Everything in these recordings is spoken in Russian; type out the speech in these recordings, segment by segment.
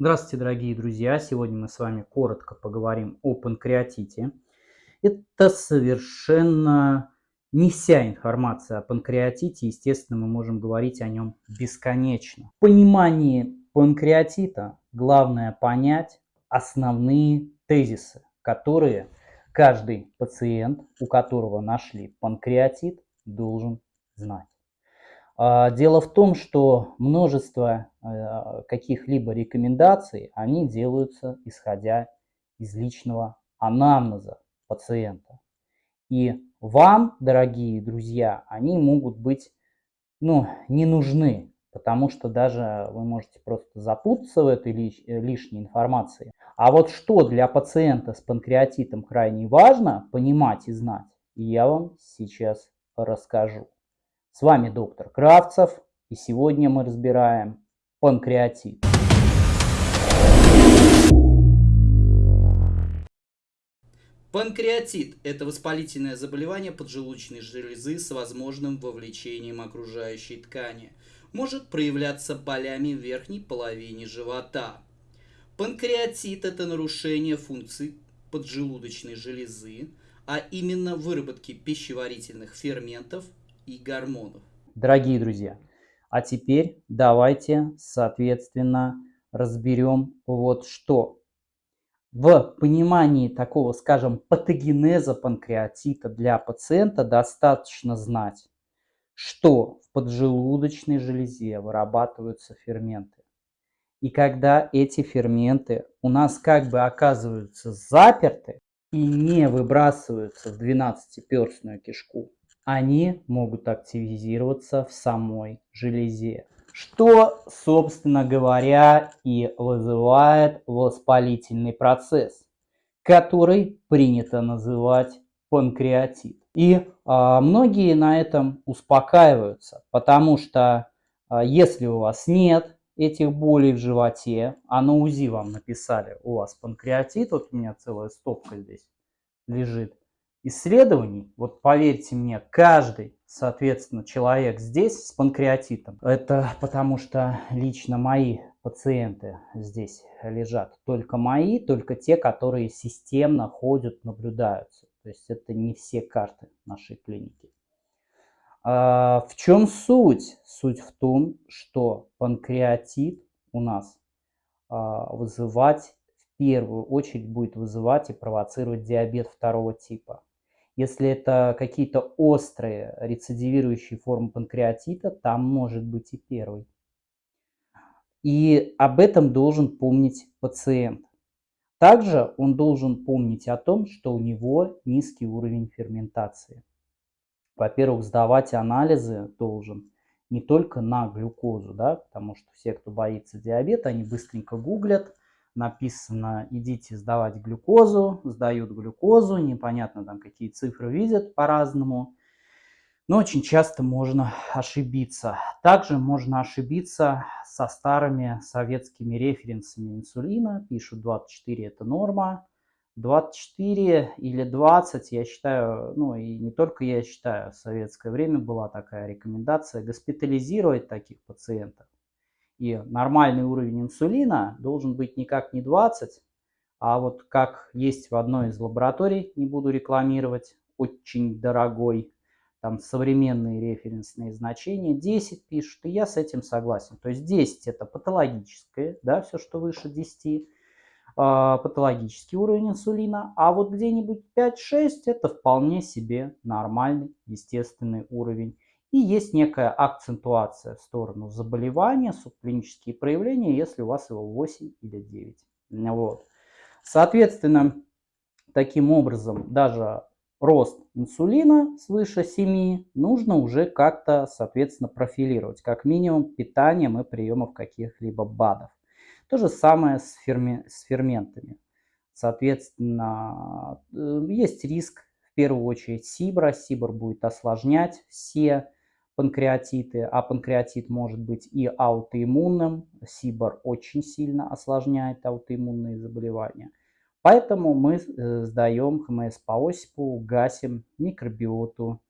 Здравствуйте, дорогие друзья! Сегодня мы с вами коротко поговорим о панкреатите. Это совершенно не вся информация о панкреатите. Естественно, мы можем говорить о нем бесконечно. В понимании панкреатита главное понять основные тезисы, которые каждый пациент, у которого нашли панкреатит, должен знать. А, дело в том, что множество э, каких-либо рекомендаций, они делаются исходя из личного анамнеза пациента. И вам, дорогие друзья, они могут быть ну, не нужны, потому что даже вы можете просто запутаться в этой э, лишней информации. А вот что для пациента с панкреатитом крайне важно понимать и знать, я вам сейчас расскажу. С вами доктор Кравцев, и сегодня мы разбираем панкреатит. Панкреатит – это воспалительное заболевание поджелудочной железы с возможным вовлечением окружающей ткани. Может проявляться болями в верхней половине живота. Панкреатит – это нарушение функций поджелудочной железы, а именно выработки пищеварительных ферментов и гормонов. Дорогие друзья, а теперь давайте, соответственно, разберем вот что. В понимании такого, скажем, патогенеза панкреатита для пациента достаточно знать, что в поджелудочной железе вырабатываются ферменты. И когда эти ферменты у нас как бы оказываются заперты и не выбрасываются в 12-перстную кишку, они могут активизироваться в самой железе. Что, собственно говоря, и вызывает воспалительный процесс, который принято называть панкреатит. И а, многие на этом успокаиваются, потому что а, если у вас нет этих болей в животе, а на УЗИ вам написали, у вас панкреатит, вот у меня целая стопка здесь лежит, исследований, вот поверьте мне, каждый, соответственно, человек здесь с панкреатитом, это потому что лично мои пациенты здесь лежат, только мои, только те, которые системно ходят, наблюдаются. То есть это не все карты нашей клиники. А в чем суть? Суть в том, что панкреатит у нас а, вызывать в первую очередь будет вызывать и провоцировать диабет второго типа. Если это какие-то острые рецидивирующие формы панкреатита, там может быть и первый. И об этом должен помнить пациент. Также он должен помнить о том, что у него низкий уровень ферментации. Во-первых, сдавать анализы должен не только на глюкозу, да, потому что все, кто боится диабета, они быстренько гуглят, написано идите сдавать глюкозу, сдают глюкозу, непонятно там какие цифры видят по-разному. Но очень часто можно ошибиться. Также можно ошибиться со старыми советскими референсами инсулина. Пишут 24 это норма. 24 или 20, я считаю, ну и не только я считаю, в советское время была такая рекомендация госпитализировать таких пациентов и нормальный уровень инсулина должен быть никак не 20, а вот как есть в одной из лабораторий, не буду рекламировать, очень дорогой, там современные референсные значения, 10 пишут, и я с этим согласен. То есть 10 это патологическое, да, все, что выше 10, а, патологический уровень инсулина, а вот где-нибудь 5-6 это вполне себе нормальный естественный уровень и есть некая акцентуация в сторону заболевания, субклинические проявления, если у вас его 8 или 9. Вот. Соответственно, таким образом, даже рост инсулина свыше 7 нужно уже как-то, соответственно, профилировать. Как минимум питанием и приемом каких-либо БАДов. То же самое с, ферми с ферментами. Соответственно, э, есть риск в первую очередь СИБРа. СИБР будет осложнять все панкреатиты, а панкреатит может быть и аутоиммунным. СИБР очень сильно осложняет аутоиммунные заболевания. Поэтому мы э, сдаем ХМС по Осипу, гасим микробиоту,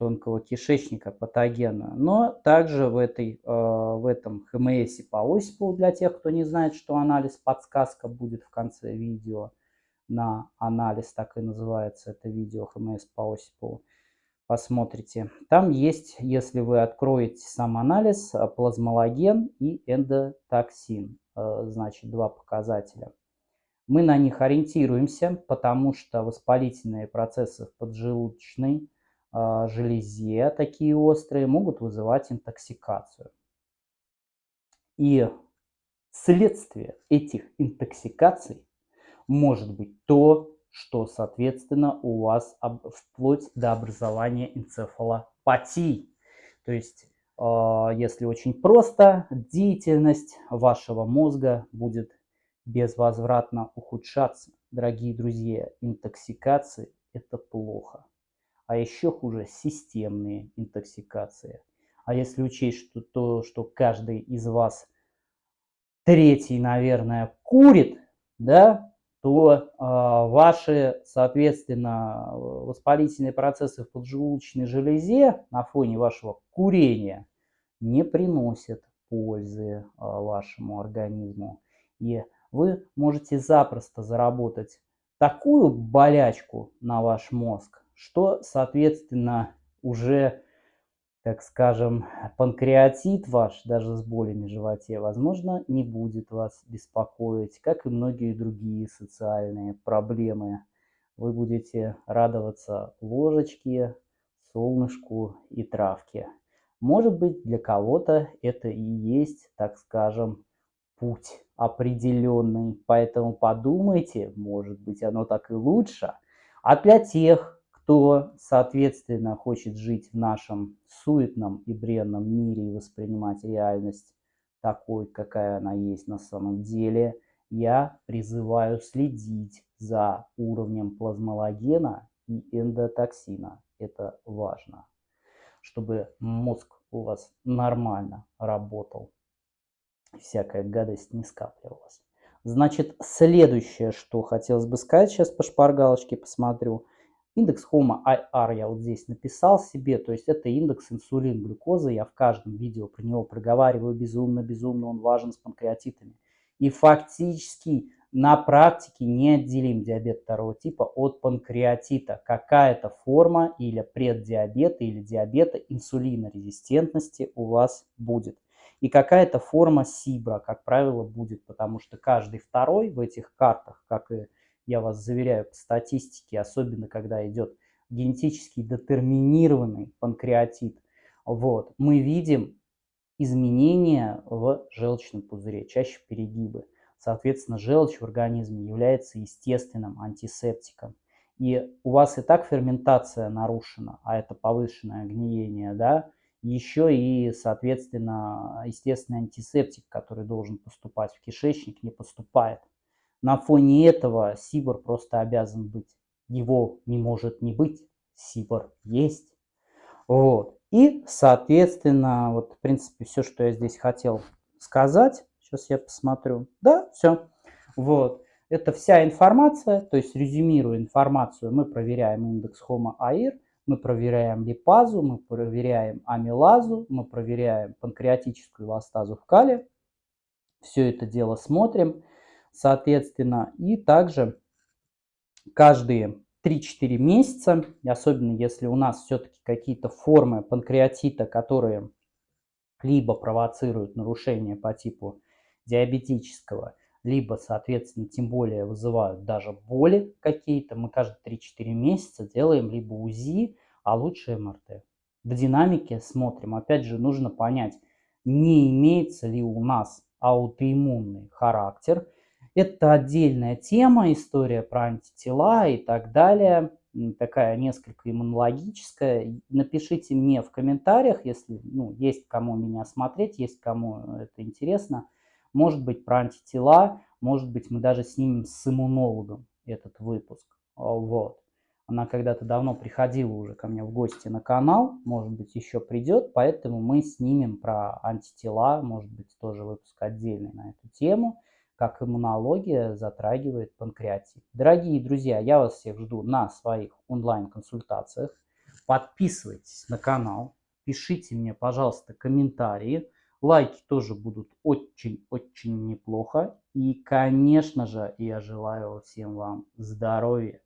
тонкого кишечника патогенную. Но также в, этой, в этом ХМС по Осипову, для тех, кто не знает, что анализ подсказка будет в конце видео на анализ, так и называется это видео ХМС по Осипову, посмотрите. Там есть, если вы откроете сам анализ, э, плазмологен и эндотоксин. Э, значит, два показателя. Мы на них ориентируемся, потому что воспалительные процессы в поджелудочной э, железе, такие острые, могут вызывать интоксикацию. И следствие этих интоксикаций может быть то, что, соответственно, у вас вплоть до образования энцефалопатии. То есть, а, если очень просто, деятельность вашего мозга будет безвозвратно ухудшаться. Дорогие друзья, интоксикации – это плохо. А еще хуже системные интоксикации. А если учесть что то, что каждый из вас третий, наверное, курит, да, то э, ваши, соответственно, воспалительные процессы в поджелудочной железе на фоне вашего курения не приносят пользы э, вашему организму. И вы можете запросто заработать такую болячку на ваш мозг, что, соответственно, уже так скажем, панкреатит ваш, даже с болями в животе, возможно, не будет вас беспокоить, как и многие другие социальные проблемы. Вы будете радоваться ложечке, солнышку и травке. Может быть, для кого-то это и есть, так скажем, путь определенный. Поэтому подумайте, может быть, оно так и лучше. А для тех, кто, соответственно, хочет жить в нашем суетном и бренном мире и воспринимать реальность такой, какая она есть на самом деле, я призываю следить за уровнем плазмологена и эндотоксина. Это важно, чтобы мозг у вас нормально работал, всякая гадость не скапливалась. Значит, следующее, что хотелось бы сказать, сейчас по шпаргалочке посмотрю – Индекс HOMA IR я вот здесь написал себе, то есть это индекс инсулин глюкозы. Я в каждом видео про него проговариваю безумно-безумно, он важен с панкреатитами. И фактически на практике неотделим диабет второго типа от панкреатита. Какая-то форма или преддиабета или диабета инсулинорезистентности у вас будет. И какая-то форма СИБРа, как правило, будет, потому что каждый второй в этих картах, как и я вас заверяю, по статистике, особенно когда идет генетически детерминированный панкреатит, вот, мы видим изменения в желчном пузыре, чаще перегибы. Соответственно, желчь в организме является естественным антисептиком. И у вас и так ферментация нарушена, а это повышенное гниение, да, еще и, соответственно, естественный антисептик, который должен поступать в кишечник, не поступает. На фоне этого Сибор просто обязан быть. Его не может не быть. Сибор есть. Вот. И, соответственно, вот, в принципе, все, что я здесь хотел сказать. Сейчас я посмотрю. Да, все. Вот. Это вся информация, то есть резюмируя информацию, мы проверяем индекс Homo AIR, мы проверяем липазу, мы проверяем амилазу, мы проверяем панкреатическую эластазу в кале. Все это дело смотрим соответственно. И также каждые 3-4 месяца, особенно если у нас все-таки какие-то формы панкреатита, которые либо провоцируют нарушение по типу диабетического, либо, соответственно, тем более вызывают даже боли какие-то, мы каждые 3-4 месяца делаем либо УЗИ, а лучше МРТ. В динамике смотрим. Опять же, нужно понять, не имеется ли у нас аутоиммунный характер – это отдельная тема, история про антитела и так далее, такая несколько иммунологическая. Напишите мне в комментариях, если ну, есть кому меня смотреть, есть кому это интересно. Может быть про антитела, может быть мы даже снимем с иммунологом этот выпуск. Вот. Она когда-то давно приходила уже ко мне в гости на канал, может быть еще придет, поэтому мы снимем про антитела, может быть тоже выпуск отдельный на эту тему как иммунология затрагивает панкреатит. Дорогие друзья, я вас всех жду на своих онлайн-консультациях. подписывайтесь на канал, пишите мне, пожалуйста, комментарии. Лайки тоже будут очень-очень неплохо. И, конечно же, я желаю всем вам здоровья.